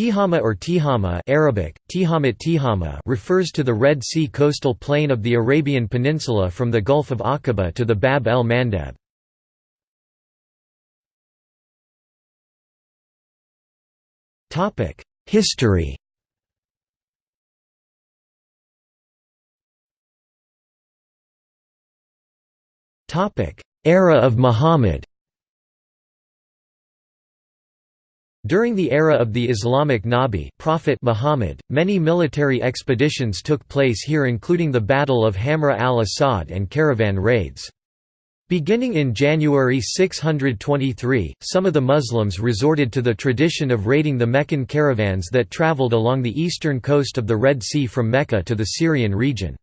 Tihama or Tihama Arabic, Tihamat Tihama refers to the Red Sea coastal plain of the Arabian Peninsula from the Gulf of Aqaba to the Bab el-Mandeb. History Era of Muhammad During the era of the Islamic Nabi Prophet Muhammad, many military expeditions took place here including the Battle of Hamra al-Assad and caravan raids. Beginning in January 623, some of the Muslims resorted to the tradition of raiding the Meccan caravans that traveled along the eastern coast of the Red Sea from Mecca to the Syrian region.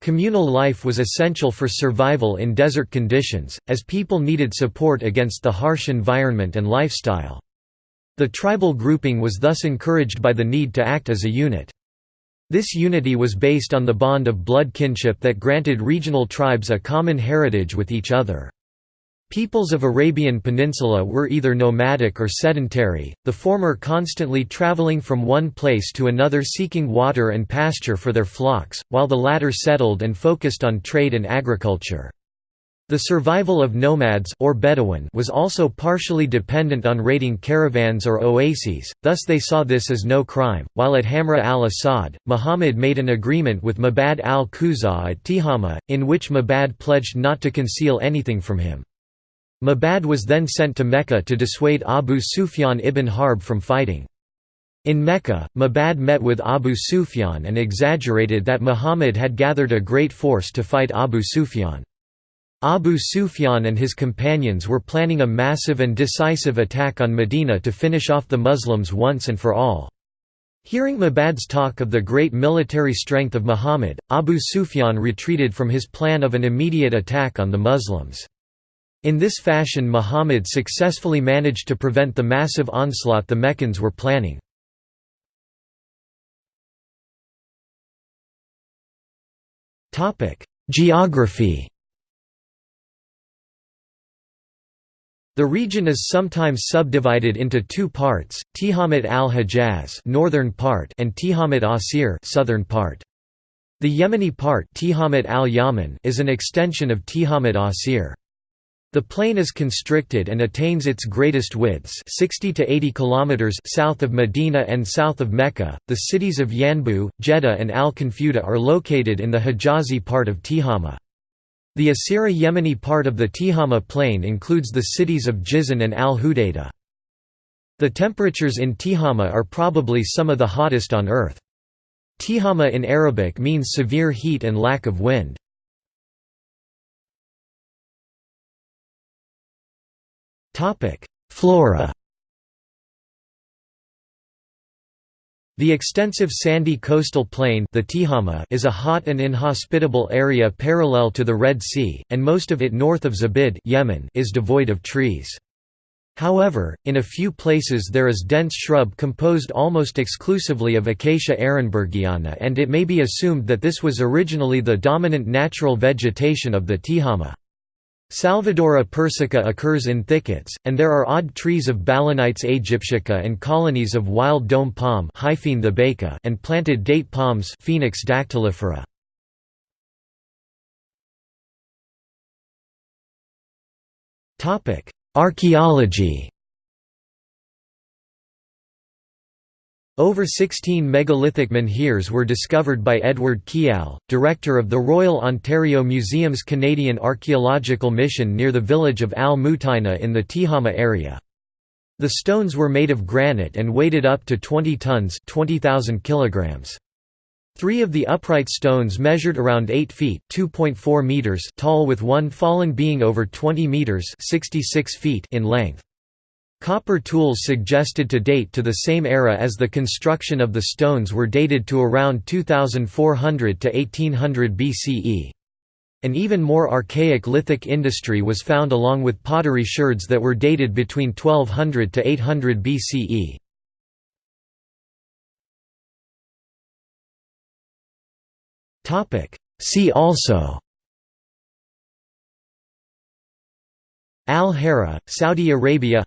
Communal life was essential for survival in desert conditions, as people needed support against the harsh environment and lifestyle. The tribal grouping was thus encouraged by the need to act as a unit. This unity was based on the bond of blood kinship that granted regional tribes a common heritage with each other. Peoples of Arabian Peninsula were either nomadic or sedentary, the former constantly traveling from one place to another seeking water and pasture for their flocks, while the latter settled and focused on trade and agriculture. The survival of nomads or Bedouin was also partially dependent on raiding caravans or oases, thus they saw this as no crime. While at Hamra al-Assad, Muhammad made an agreement with Mabad al-Khuzaa at Tihama, in which Mabad pledged not to conceal anything from him. Mabad was then sent to Mecca to dissuade Abu Sufyan ibn Harb from fighting. In Mecca, Mabad met with Abu Sufyan and exaggerated that Muhammad had gathered a great force to fight Abu Sufyan. Abu Sufyan and his companions were planning a massive and decisive attack on Medina to finish off the Muslims once and for all. Hearing Mabad's talk of the great military strength of Muhammad, Abu Sufyan retreated from his plan of an immediate attack on the Muslims. In this fashion Muhammad successfully managed to prevent the massive onslaught the Meccans were planning. Geography The region is sometimes subdivided into two parts, Tihamat al-Hijaz northern part and Tihamat Asir southern part. The Yemeni part Tihamat al is an extension of Tihamat Asir. The plain is constricted and attains its greatest widths 60 to 80 kilometers south of Medina and south of Mecca. The cities of Yanbu, Jeddah and Al-Qunfudhah are located in the Hijazi part of Tihama. The Asiri Yemeni part of the Tihama plain includes the cities of Jizan and al-Hudaydah. The temperatures in Tihama are probably some of the hottest on Earth. Tihama in Arabic means severe heat and lack of wind. Flora The extensive sandy coastal plain the Tihama is a hot and inhospitable area parallel to the Red Sea, and most of it north of Zabid Yemen is devoid of trees. However, in a few places there is dense shrub composed almost exclusively of Acacia ehrenbergiana and it may be assumed that this was originally the dominant natural vegetation of the Tihama. Salvadora persica occurs in thickets, and there are odd trees of Balanites aegyptiaca and colonies of wild dome palm and planted date palms Phoenix dactylifera. Archaeology Over 16 megalithic menhirs were discovered by Edward Keall, director of the Royal Ontario Museum's Canadian Archaeological Mission near the village of Al Mutaina in the Tihama area. The stones were made of granite and weighted up to 20 tons 20,000 kilograms. Three of the upright stones measured around 8 feet meters tall with one fallen being over 20 meters 66 feet in length. Copper tools suggested to date to the same era as the construction of the stones were dated to around 2400 to 1800 BCE. An even more archaic lithic industry was found along with pottery sherds that were dated between 1200 to 800 BCE. See also Al-Hara, Saudi Arabia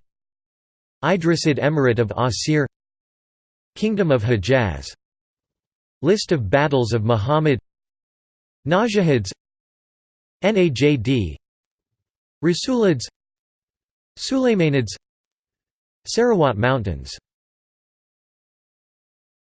Idrisid Emirate of Asir Kingdom of Hejaz List of battles of Muhammad Najahids Najd Rasulids Sulaymanids Sarawat Mountains